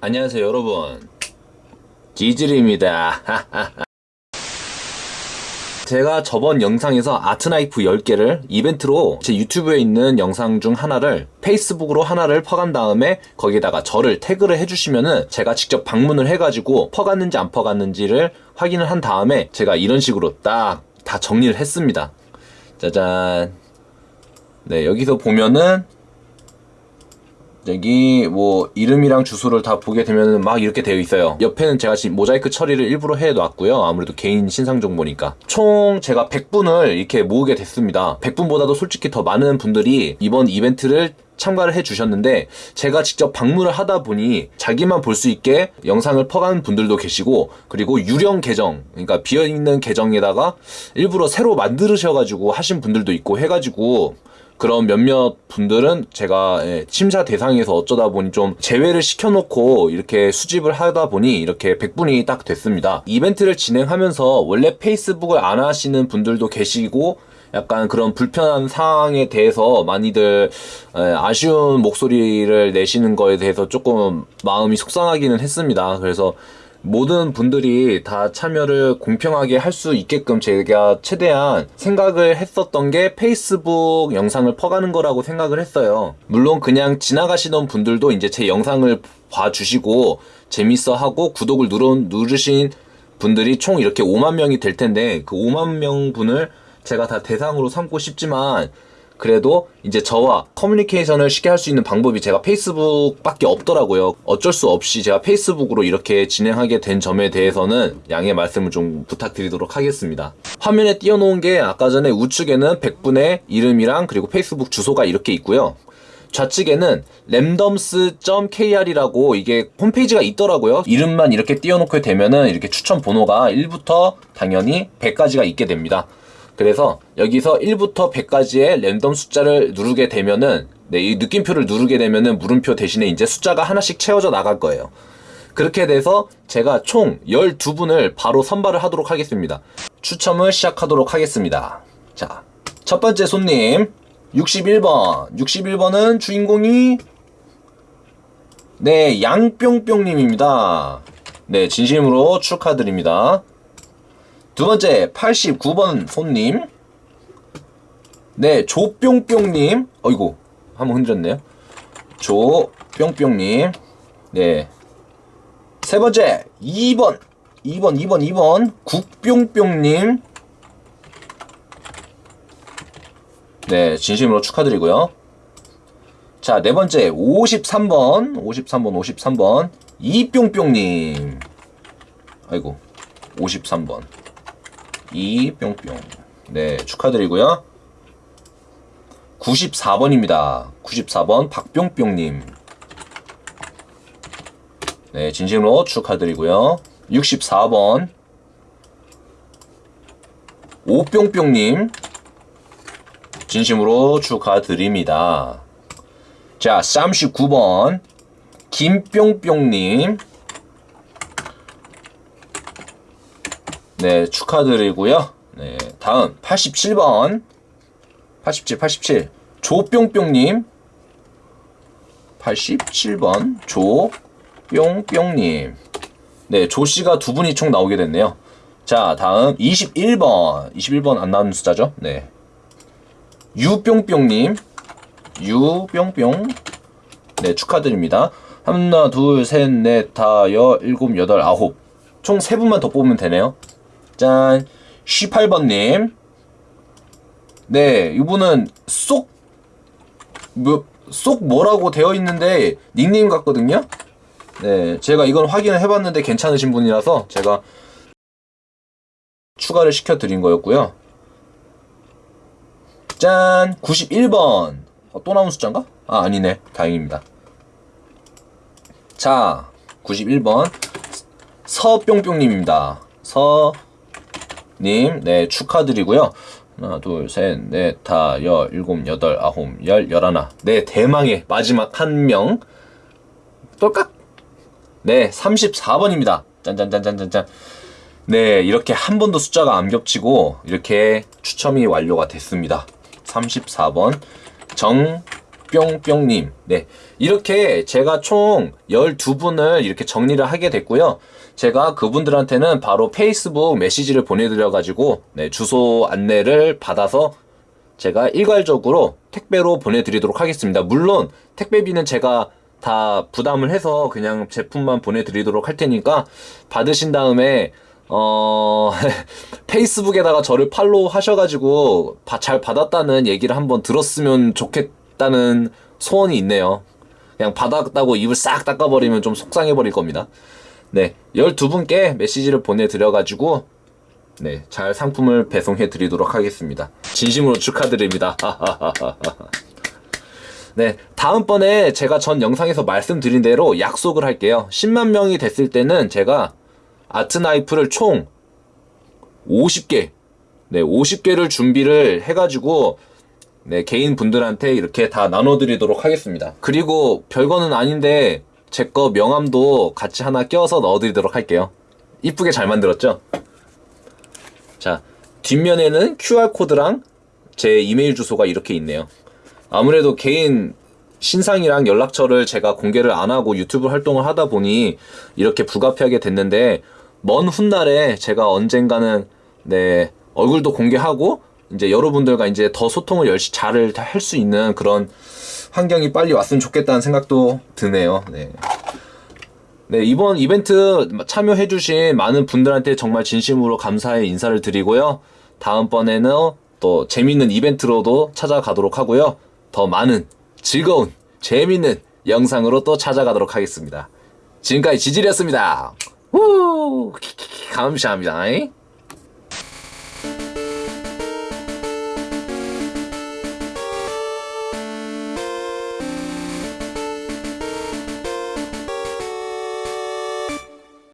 안녕하세요 여러분. 지질입니다. 제가 저번 영상에서 아트나이프 10개를 이벤트로 제 유튜브에 있는 영상 중 하나를 페이스북으로 하나를 퍼간 다음에 거기다가 저를 태그를 해주시면은 제가 직접 방문을 해가지고 퍼갔는지 안 퍼갔는지를 확인을 한 다음에 제가 이런 식으로 딱 다 정리를 했습니다. 짜잔. 네 여기서 보면은 여기 뭐 이름이랑 주소를 다 보게 되면 막 이렇게 되어 있어요. 옆에는 제가 지금 모자이크 처리를 일부러 해 놨고요. 아무래도 개인 신상 정보니까. 총 제가 100분을 이렇게 모으게 됐습니다. 100분보다도 솔직히 더 많은 분들이 이번 이벤트를 참가를 해 주셨는데 제가 직접 방문을 하다 보니 자기만 볼 수 있게 영상을 퍼간 분들도 계시고 그리고 유령 계정 그러니까 비어있는 계정에다가 일부러 새로 만드셔가지고 하신 분들도 있고 해가지고 그런 몇몇 분들은 제가 예, 심사 대상에서 어쩌다 보니 좀 제외를 시켜놓고 이렇게 수집을 하다 보니 이렇게 100분이 딱 됐습니다. 이벤트를 진행하면서 원래 페이스북을 안 하시는 분들도 계시고 약간 그런 불편한 상황에 대해서 많이들 예, 아쉬운 목소리를 내시는 거에 대해서 조금 마음이 속상하기는 했습니다. 그래서 모든 분들이 다 참여를 공평하게 할 수 있게끔 제가 최대한 생각을 했었던 게 페이스북 영상을 퍼가는 거라고 생각을 했어요. 물론 그냥 지나가시던 분들도 이제 제 영상을 봐주시고 재밌어 하고 구독을 누르, 누르신 분들이 총 이렇게 5만 명이 될 텐데 그 5만 명 분을 제가 다 대상으로 삼고 싶지만 그래도 이제 저와 커뮤니케이션을 쉽게 할 수 있는 방법이 제가 페이스북밖에 없더라고요. 어쩔 수 없이 제가 페이스북으로 이렇게 진행하게 된 점에 대해서는 양해 말씀을 좀 부탁드리도록 하겠습니다. 화면에 띄워놓은 게 아까 전에 우측에는 100분의 이름이랑 그리고 페이스북 주소가 이렇게 있고요. 좌측에는 randoms.kr이라고 이게 홈페이지가 있더라고요. 이름만 이렇게 띄워놓게 되면은 이렇게 추천 번호가 1부터 당연히 100까지가 있게 됩니다. 그래서 여기서 1부터 100까지의 랜덤 숫자를 누르게 되면은 네, 이 느낌표를 누르게 되면은 물음표 대신에 이제 숫자가 하나씩 채워져 나갈 거예요. 그렇게 돼서 제가 총 12분을 바로 선발을 하도록 하겠습니다. 추첨을 시작하도록 하겠습니다. 자, 첫 번째 손님 61번. 61번은 주인공이 네, 양뿅뿅님입니다. 네, 진심으로 축하드립니다. 두 번째 89번 손님. 네 조뿅뿅님. 어이구 한번 흔들었네요. 조뿅뿅님. 네 세 번째 2번 2번 2번 2번 국뿅뿅님. 네 진심으로 축하드리고요. 자 네 번째 53번 53번 53번 이뿅뿅님. 아이고 53번 이뿅뿅. 네 축하드리고요. 94번입니다. 94번 박뿅뿅님. 네 진심으로 축하드리고요. 64번 오뿅뿅님. 진심으로 축하드립니다. 자 39번 김뿅뿅님 네, 축하드리고요. 네, 다음 87번 87, 87 조뿅뿅님 87번 조뿅뿅님 네, 조씨가 두 분이 총 나오게 됐네요. 자, 다음 21번 21번 안 나오는 숫자죠? 네. 유뿅뿅님 유뿅뿅 네, 축하드립니다. 하나, 둘, 셋, 넷, 다, 여, 일곱, 여덟, 아홉 총 세 분만 더 뽑으면 되네요. 짠. 18번님. 네 이분은 쏙 뭐, 쏙 뭐라고 되어 있는데 닉네임 같거든요? 네 제가 이건 확인을 해봤는데 괜찮으신 분이라서 제가 추가를 시켜 드린 거였고요. 짠 91번. 어, 또 나온 숫자인가? 아 아니네. 다행입니다. 자 91번. 서뿅뿅님입니다. 서 님, 네, 축하드리고요. 하나, 둘, 셋, 넷, 다, 여, 일곱, 여덟, 아홉, 열, 열하나. 네, 대망의 마지막 한 명. 똘깍? 네, 34번입니다. 짠짠짠짠짠짠. 네, 이렇게 한 번도 숫자가 안 겹치고, 이렇게 추첨이 완료가 됐습니다. 34번. 뿅뿅님. 네. 이렇게 제가 총 12분을 이렇게 정리를 하게 됐고요. 제가 그분들한테는 바로 페이스북 메시지를 보내드려 가지고, 네, 주소 안내를 받아서 제가 일괄적으로 택배로 보내드리도록 하겠습니다. 물론, 택배비는 제가 다 부담을 해서 그냥 제품만 보내드리도록 할 테니까, 받으신 다음에, 어, 페이스북에다가 저를 팔로우 하셔가지고 바- 잘 받았다는 얘기를 한번 들었으면 좋겠 다는 소원이 있네요. 그냥 받았다고 입을 싹 닦아버리면 좀 속상해 버릴 겁니다. 네, 12분께 메시지를 보내드려가지고 네, 잘 상품을 배송해 드리도록 하겠습니다. 진심으로 축하드립니다. 네, 다음번에 제가 전 영상에서 말씀드린 대로 약속을 할게요. 10만 명이 됐을 때는 제가 아트 나이프를 총 50개, 네, 50개를 준비를 해가지고, 네, 개인 분들한테 이렇게 다 나눠드리도록 하겠습니다. 그리고 별거는 아닌데, 제 거 명함도 같이 하나 껴서 넣어드리도록 할게요. 이쁘게 잘 만들었죠? 자, 뒷면에는 QR코드랑 제 이메일 주소가 이렇게 있네요. 아무래도 개인 신상이랑 연락처를 제가 공개를 안 하고 유튜브 활동을 하다 보니 이렇게 불가피하게 됐는데 먼 훗날에 제가 언젠가는 네 얼굴도 공개하고 이제 여러분들과 이제 더 소통을 열심히 잘 할 수 있는 그런 환경이 빨리 왔으면 좋겠다는 생각도 드네요. 네. 네, 이번 이벤트 참여해주신 많은 분들한테 정말 진심으로 감사의 인사를 드리고요. 다음번에는 또 재밌는 이벤트로도 찾아가도록 하고요. 더 많은 즐거운, 재밌는 영상으로 또 찾아가도록 하겠습니다. 지금까지 지질이었습니다. 우! 감사합니다.